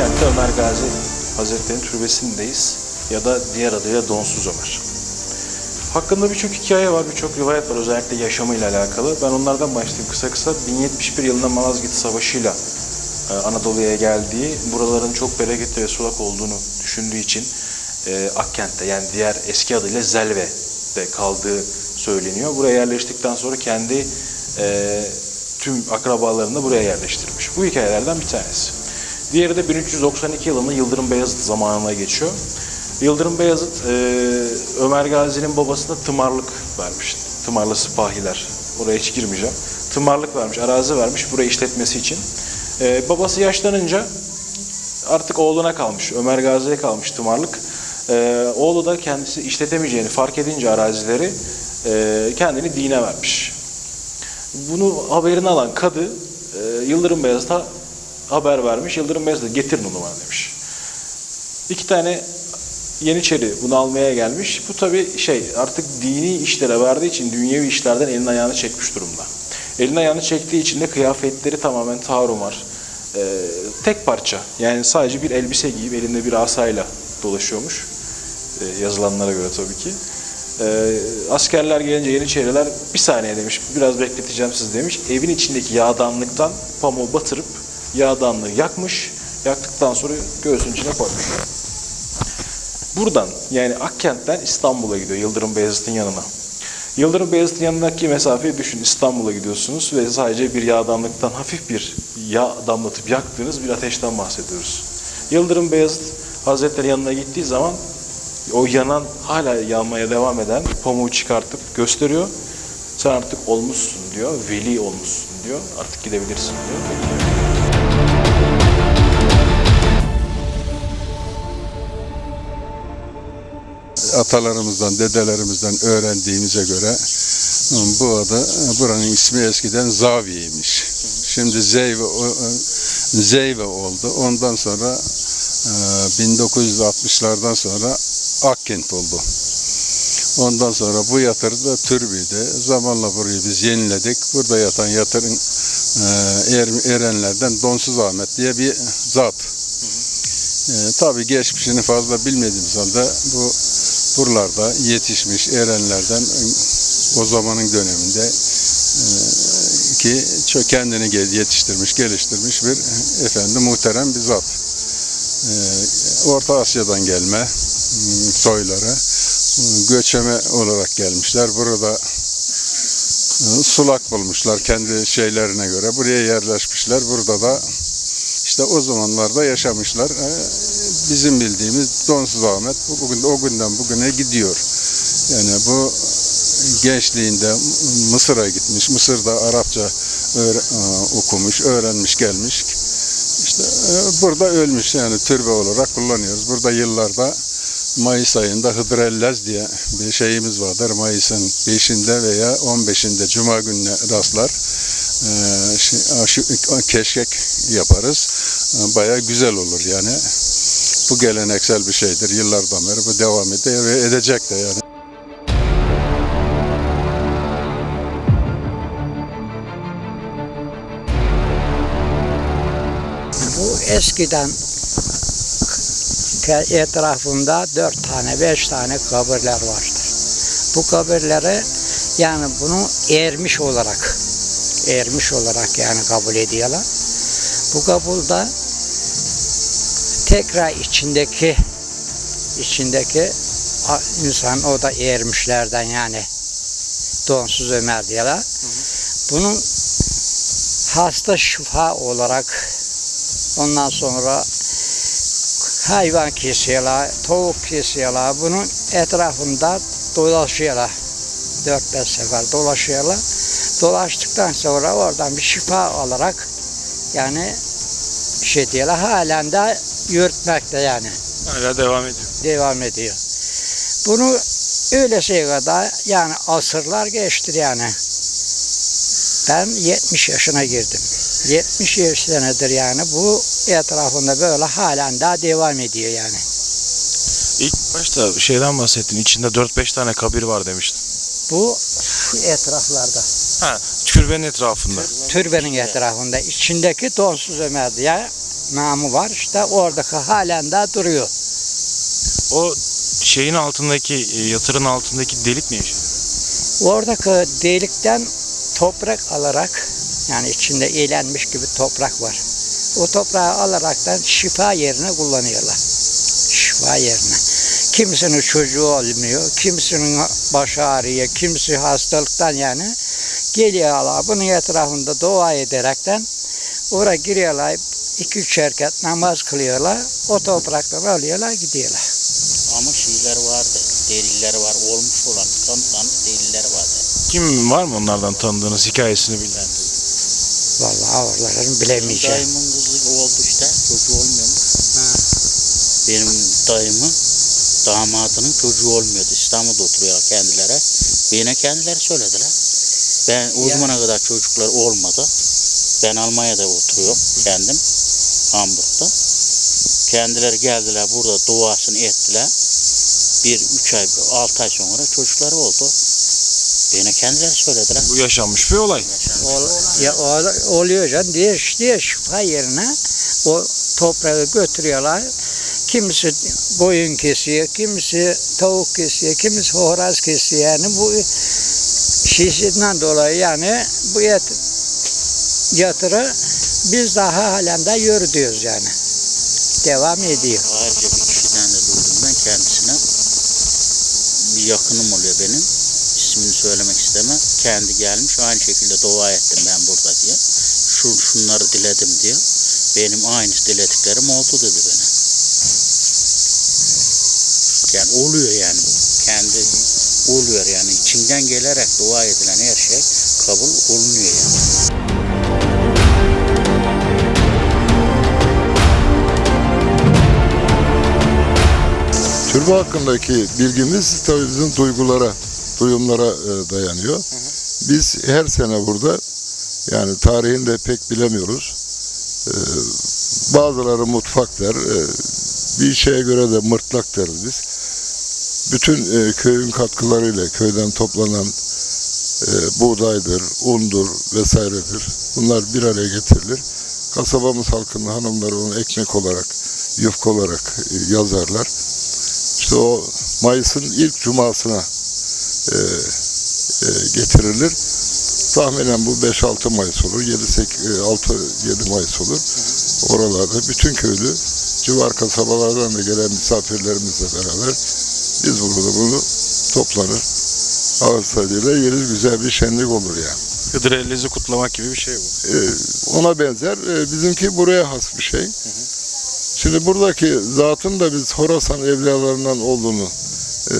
Akkent'te Ömer Gazi Hazretleri'nin türbesindeyiz ya da diğer adıyla Donsuz Ömer. Hakkında birçok hikaye var, birçok rivayet var özellikle yaşamıyla alakalı. Ben onlardan başlayayım kısa kısa. 1071 yılında Malazgirt Savaşı'yla e, Anadolu'ya geldiği, buraların çok bereketli ve sulak olduğunu düşündüğü için e, Akkent'te yani diğer eski adıyla Zelve'de kaldığı söyleniyor. Buraya yerleştikten sonra kendi e, tüm akrabalarını da buraya yerleştirmiş. Bu hikayelerden bir tanesi. Diğeri de 1392 yılında Yıldırım Beyazıt zamanına geçiyor. Yıldırım Beyazıt e, Ömer Gazi'nin babasına tımarlık vermiş. Tımarlı sipahiler. Oraya hiç girmeyeceğim. Tımarlık vermiş, arazi vermiş burayı işletmesi için. E, babası yaşlanınca artık oğluna kalmış, Ömer Gazi'ye kalmış tımarlık. E, oğlu da kendisi işletemeyeceğini fark edince arazileri e, kendini dine vermiş. Bunu haberini alan kadı e, Yıldırım Beyazıt'a haber vermiş. Yıldırım Beyazıt da getirin onu bana demiş. İki tane Yeniçeri bunu almaya gelmiş. Bu tabi şey artık dini işlere verdiği için dünyevi işlerden elini ayağını çekmiş durumda. Elini ayağını çektiği için de kıyafetleri tamamen tarumar. Ee, tek parça yani sadece bir elbise giyip elinde bir asayla dolaşıyormuş. Ee, yazılanlara göre tabii ki. Ee, askerler gelince Yeniçeriler bir saniye demiş biraz bekleteceğim siz demiş. Evin içindeki yağdanlıktan pamuğu batırıp yağdanlığı yakmış. Yaktıktan sonra göğsünün içine koymuş. Buradan yani Akkent'ten İstanbul'a gidiyor Yıldırım Beyazıt'ın yanına. Yıldırım Beyazıt'ın yanındaki mesafeyi düşün. İstanbul'a gidiyorsunuz ve sadece bir yağdanlıktan hafif bir yağ damlatıp yaktığınız bir ateşten bahsediyoruz. Yıldırım Beyazıt Hazretleri yanına gittiği zaman o yanan hala yanmaya devam eden pamuğu çıkartıp gösteriyor. Sen artık olmuşsun diyor, veli olmuşsun diyor. Artık gidebilirsin diyor. Atalarımızdan, dedelerimizden öğrendiğimize göre bu adı, buranın ismi eskiden Zaviye'ymiş. Şimdi Zeyve, Zeyve oldu. Ondan sonra e, 1960'lardan sonra Akkent oldu. Ondan sonra bu yatır da türbüydü. Zamanla burayı biz yeniledik. Burada yatan yatırın e, er- erenlerden Donsuz Ahmet diye bir zat. E, tabii geçmişini fazla bilmediğimiz halde bu buralarda yetişmiş erenlerden o zamanın döneminde e, ki kendini yetiştirmiş, geliştirmiş bir efendi muhterem bir zat. E, Orta Asya'dan gelme m, soyları e, göçeme olarak gelmişler. Burada e, sulak bulmuşlar kendi şeylerine göre. Buraya yerleşmişler. Burada da işte o zamanlarda yaşamışlar. E, Bizim bildiğimiz Donsuz Ahmet bu- bugün o günden bugüne gidiyor. Yani bu gençliğinde Mısır'a gitmiş. Mısır'da Arapça e, okumuş, öğrenmiş, gelmiş. İşte e, burada ölmüş yani türbe olarak kullanıyoruz. Burada yıllarda Mayıs ayında Hıdrellez diye bir şeyimiz vardır. Mayıs'ın 5'inde veya 15'inde Cuma gününe rastlar. Ee, şi- şu, keşkek yaparız. Bayağı güzel olur yani. Bu geleneksel bir şeydir. Yıllardan beri bu devam ediyor ve edecek de yani. Bu eskiden etrafında dört tane, beş tane kabirler vardır. Bu kabirleri yani bunu ermiş olarak, ermiş olarak yani kabul ediyorlar. Bu kabulda tekrar içindeki içindeki insan o da ermişlerden yani donsuz Ömer diyorlar. Bunun hasta şifa olarak Ondan sonra hayvan kesiyorlar, tavuk kesiyorlar. Bunun etrafında dolaşıyorlar. 4-5 sefer dolaşıyorlar. Dolaştıktan sonra oradan bir şifa alarak yani şey diyorlar halen de yürütmekte yani Hala devam ediyor. devam ediyor. Bunu öyle şey kadar yani asırlar geçti yani. Ben 70 yaşına girdim. 70 senedir yani bu etrafında böyle halen daha devam ediyor yani. İlk başta şeyden bahsettin. İçinde 4-5 tane kabir var demiştin. Bu şu etraflarda. Ha, türbenin etrafında. Türbenin etrafında. içindeki donsuz Ömer diye namı var. İşte oradaki halen daha duruyor. O şeyin altındaki, e, yatırın altındaki delik ne işe? Oradaki delikten toprak alarak yani içinde eğlenmiş gibi toprak var. O toprağı alaraktan şifa yerine kullanıyorlar. Şifa yerine. Kimisinin çocuğu olmuyor, kimisinin başı ağrıyor, kimisi hastalıktan yani geliyorlar. Bunun etrafında dua ederekten oraya giriyorlar. iki üç erkek namaz kılıyorlar. O topraktan alıyorlar gidiyorlar. Ama şeyler vardı. Deliller var. Olmuş olan kanıtlanmış deliller vardı. Kim var mı onlardan tanıdığınız hikayesini bilen? Vallahi oraların bilemeyeceğim. dayımın kızı oldu işte. Çocuğu olmuyormuş. Benim dayımın damadının çocuğu olmuyordu. İstanbul'da oturuyorlar kendileri. Bana kendileri söylediler. Ben o zamana kadar çocuklar olmadı. Ben Almanya'da oturuyorum kendim. Hamburg'da. Kendileri geldiler burada duasını ettiler. Bir, üç ay, altı ay sonra çocukları oldu. Bana kendileri söylediler. Bu yaşanmış bir olay. Ol- ya o- oluyor can diye diye şifa yerine o toprağı götürüyorlar. Kimisi koyun kesiyor, kimisi tavuk kesiyor, kimisi horoz kesiyor. Yani bu şişinden dolayı yani bu yat, yatırı biz daha halen de yürütüyoruz yani. Devam ediyor. Ayrıca bir kişiden de duydum ben kendisine. Bir yakınım oluyor benim. İsmini söylemek istemem. Kendi gelmiş aynı şekilde dua ettim ben burada diye. Şu, şunları diledim diye. Benim aynı dilediklerim oldu dedi bana. Yani oluyor yani bu. Kendi oluyor yani. içinden gelerek dua edilen her şey kabul olunuyor yani. Türbe hakkındaki bilgimiz tabii bizim duygulara, duyumlara e, dayanıyor. Biz her sene burada yani tarihini de pek bilemiyoruz. E, bazıları mutfak der, e, bir şeye göre de mırtlak deriz biz. Bütün e, köyün katkılarıyla köyden toplanan e, buğdaydır, undur vesairedir. Bunlar bir araya getirilir. Kasabamız halkının hanımları onu ekmek olarak, yufka olarak e, yazarlar. İşte o Mayıs'ın ilk cumasına e, e, getirilir. Tahminen bu 5-6 Mayıs olur, 6-7 Mayıs olur. Oralarda bütün köylü, civar kasabalardan da gelen misafirlerimizle beraber biz burada bunu toplanır. Ağız tadıyla yeriz güzel bir şenlik olur yani. Hıdır Ellez'i kutlamak gibi bir şey bu. Ee, ona benzer. Ee, bizimki buraya has bir şey. Şimdi buradaki zatın da biz Horasan evliyalarından olduğunu e,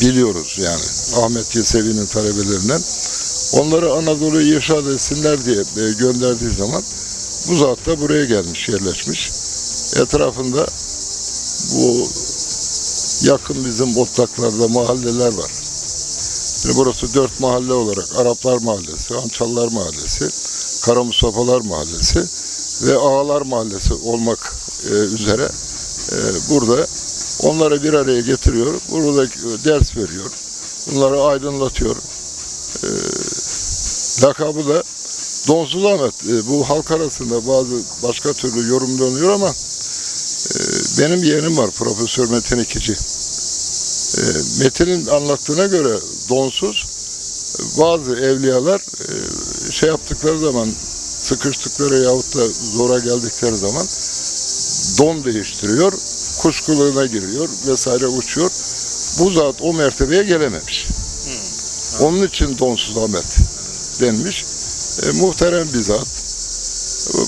biliyoruz yani. Ahmet Yesevi'nin talebelerinden. Onları Anadolu'yu irşad etsinler diye e, gönderdiği zaman bu zat da buraya gelmiş, yerleşmiş. Etrafında bu yakın bizim otlaklarda mahalleler var. Şimdi burası dört mahalle olarak Araplar Mahallesi, Ançallar Mahallesi, Kara Mustafa'lar Mahallesi ve Ağalar Mahallesi olmak e, üzere e, burada onları bir araya getiriyor. Burada e, ders veriyor. Bunları aydınlatıyor. E, lakabı da Donsuz Ahmet. E, bu halk arasında bazı başka türlü yorumlanıyor ama benim yeğenim var Profesör Metin İkici. E, Metin'in anlattığına göre donsuz bazı evliyalar e, şey yaptıkları zaman sıkıştıkları yahut da zora geldikleri zaman don değiştiriyor, kuş kılığına giriyor vesaire uçuyor. Bu zat o mertebeye gelememiş. Onun için donsuz Ahmet denmiş. E, muhterem bir zat.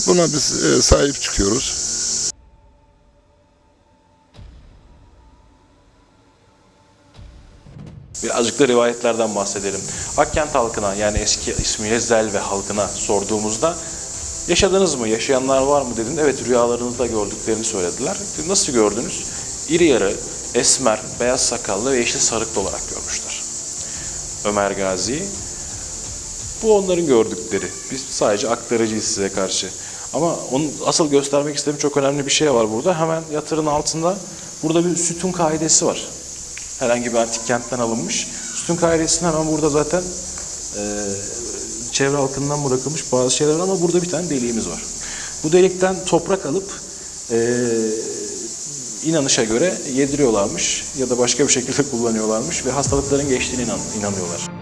Buna biz e, sahip çıkıyoruz. Birazcık da rivayetlerden bahsedelim. Akkent halkına yani eski ismiyle Zelve halkına sorduğumuzda yaşadınız mı, yaşayanlar var mı dedin. Evet rüyalarınızda gördüklerini söylediler. Nasıl gördünüz? İri yarı, esmer, beyaz sakallı ve yeşil sarıklı olarak görmüşler. Ömer Gazi. Bu onların gördükleri. Biz sadece aktarıcıyız size karşı. Ama onun asıl göstermek istediğim çok önemli bir şey var burada. Hemen yatırın altında burada bir sütun kaidesi var Herhangi bir antik kentten alınmış. Üstün kairesinden hemen burada zaten e, çevre halkından bırakılmış bazı şeyler var ama burada bir tane deliğimiz var. Bu delikten toprak alıp e, inanışa göre yediriyorlarmış ya da başka bir şekilde kullanıyorlarmış ve hastalıkların geçtiğine inan, inanıyorlar.